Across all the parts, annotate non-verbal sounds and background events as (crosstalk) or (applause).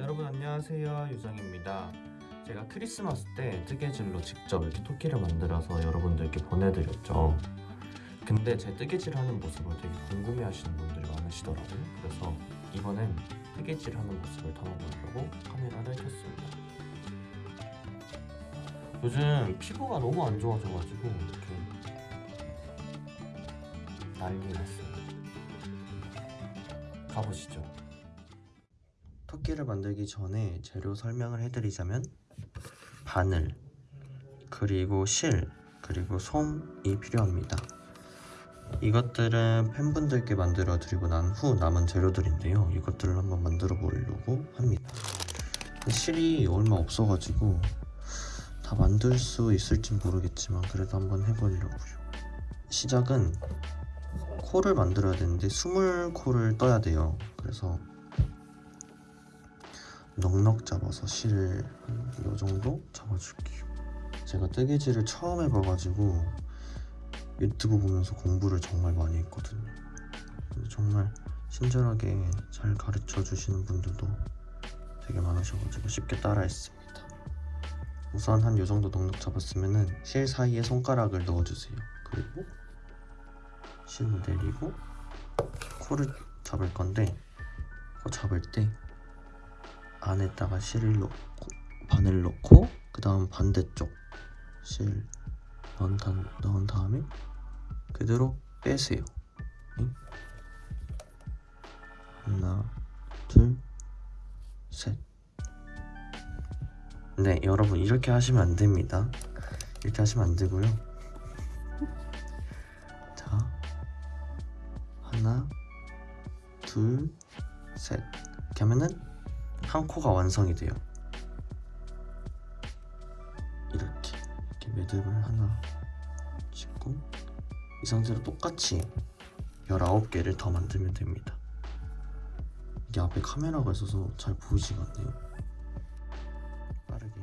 여러분 안녕하세요. 유정입니다. 제가 크리스마스 때 뜨개질로 직접 이렇게 토끼를 만들어서 여러분들께 보내드렸죠. 근데 제 뜨개질 하는 모습을 되게 궁금해 하시는 분들이 많으시더라고요. 그래서 이번엔 뜨개질 하는 모습을 담아보려고 카메라를 켰습니다. 요즘 피부가 너무 안 좋아져가지고 이렇게 난리 났어요. 가보시죠 토끼를 만들기 전에 재료 설명을 해드리자면 바늘 그리고 실 그리고 솜이 필요합니다. 이것들은 팬분들께 만들어 드리고 난 후 남은 재료들인데요. 이것들을 한번 만들어 보려고 합니다. 실이 얼마 없어가지고 다 만들 수 있을진 모르겠지만 그래도 한번 해보려고요. 시작은 코를 만들어야 되는데 스물 코를 떠야 돼요. 그래서 넉넉 잡아서 실을 이 정도 잡아줄게요. 제가 뜨개질을 처음 해봐가지고 유튜브 보면서 공부를 정말 많이 했거든요. 정말 친절하게 잘 가르쳐 주시는 분들도 되게 많으셔가지고 쉽게 따라했습니다. 우선 한 요 정도 넉넉 잡았으면은 실 사이에 손가락을 넣어주세요. 그리고 실을 내리고 코를 잡을 건데 코 잡을 때 안에다가 실을 넣고 바늘 넣고 그 다음 반대쪽 실 넣은, 다, 넣은 다음에 그대로 빼세요. 응? 하나 둘셋. 네 여러분 이렇게 하시면 안 됩니다. 이렇게 하시면 안 되고요. (laughs) 자 하나 둘셋. 이렇게 하면은 한 코가 완성이 돼요. 이렇게 이렇게 매듭을 하나 짓고 이 상태로 똑같이 19개를 더 만들면 됩니다. 이게 앞에 카메라가 있어서 잘 보이지가 않네요. 빠르게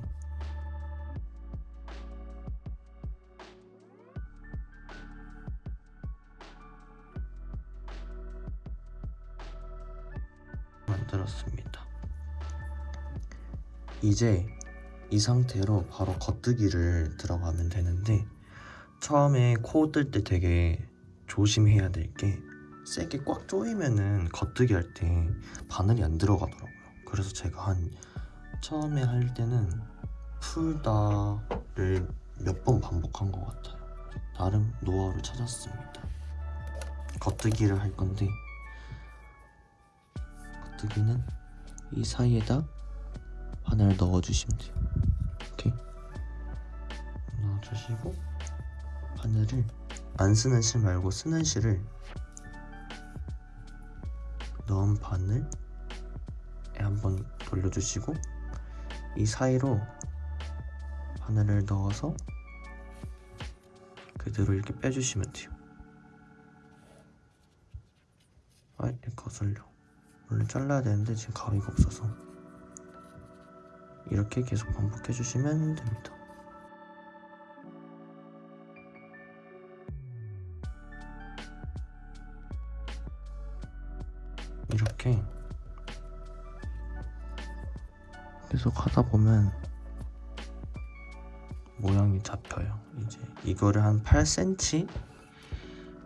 이제 이 상태로 바로 겉뜨기를 들어가면 되는데 처음에 코 뜰 때 되게 조심해야 될 게 세게 꽉 조이면은 겉뜨기 할 때 바늘이 안 들어가더라고요. 그래서 제가 한 처음에 할 때는 풀다를 몇 번 반복한 것 같아요. 나름 노하우를 찾았습니다. 겉뜨기를 할 건데 겉뜨기는 이 사이에다 바늘 넣어주시면 돼요. 이렇게 넣어주시고 바늘을 안 쓰는 실 말고 쓰는 실을 넣은 바늘에 한번 돌려주시고 이 사이로 바늘을 넣어서 그대로 이렇게 빼주시면 돼요. 아 이렇게 거슬려. 원래 잘라야 되는데 지금 가위가 없어서 이렇게 계속 반복해 주시면 됩니다. 이렇게 계속 하다 보면 모양이 잡혀요. 이제 이거를 한 8cm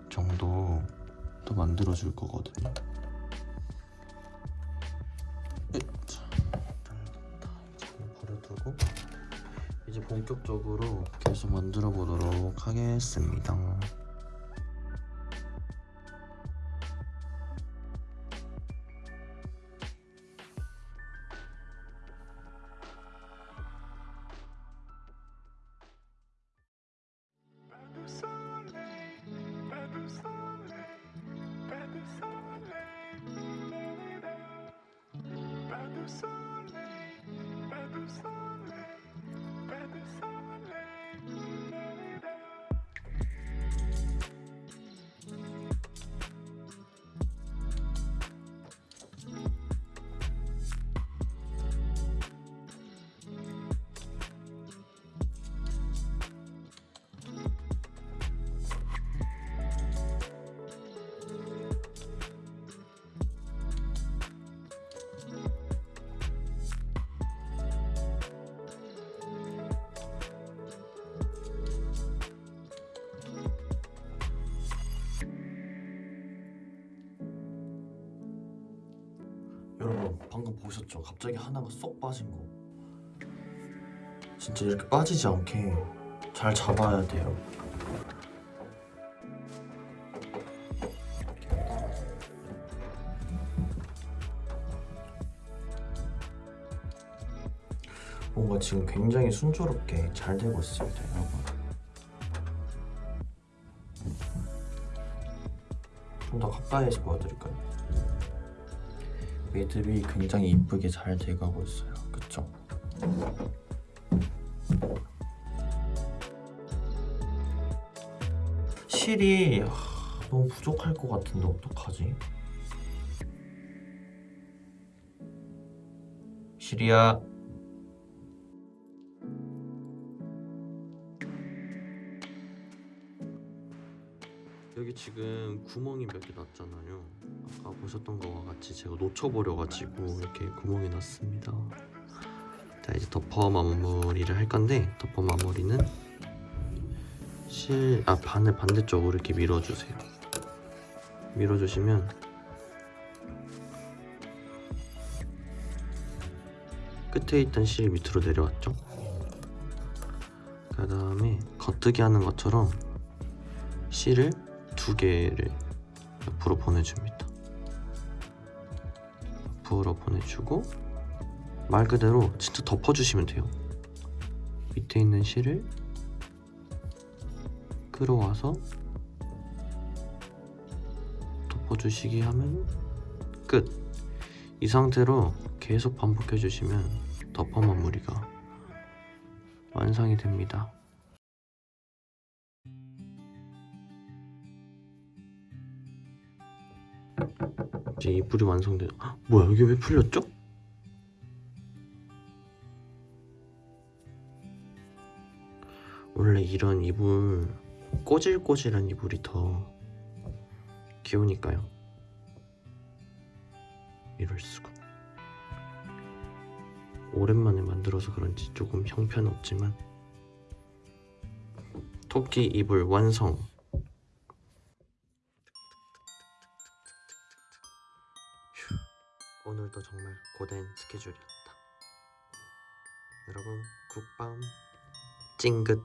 정도 또 만들어 줄 거거든요 본격적으로 계속 만들어 보도록 하겠습니다 여러분 방금 보셨죠? 갑자기 하나가 쏙 빠진 거. 진짜 이렇게 빠지지 않게 잘 잡아야 돼요. 뭔가 지금 굉장히 순조롭게 잘 되고 있습니다, 여러분. 좀 더 가까이에서 보여드릴까요? 매듭이 굉장히 이쁘게 잘 돼가고 있어요. 그쵸? 실이 하, 너무 부족할 것 같은데 어떡하지? 실이야 여기 지금 구멍이 몇 개 났잖아요. 아까 보셨던 거와 같이 제가 놓쳐버려가지고 이렇게 구멍이 났습니다. 자 이제 덮어 마무리를 할 건데 덮어 마무리는 실, 아 반을 반대쪽으로 이렇게 밀어주세요. 밀어주시면 끝에 있던 실이 밑으로 내려왔죠. 그 다음에 겉뜨기 하는 것처럼 실을 두 개를 옆으로 보내줍니다. 옆으로 보내주고 말 그대로 진짜 덮어주시면 돼요. 밑에 있는 실을 끌어와서 덮어주시기 하면 끝. 이 상태로 계속 반복해 주시면 덮어 마무리가 완성이 됩니다. 이제 이불이 완성돼. 헉, 뭐야 여기 왜 풀렸죠? 원래 이런 이불 꼬질꼬질한 이불이 더 귀여우니까요. 이럴 수가. 오랜만에 만들어서 그런지 조금 형편없지만 토끼 이불 완성. 오늘도 정말 고된 스케줄이었다. 여러분 굿밤 찡긋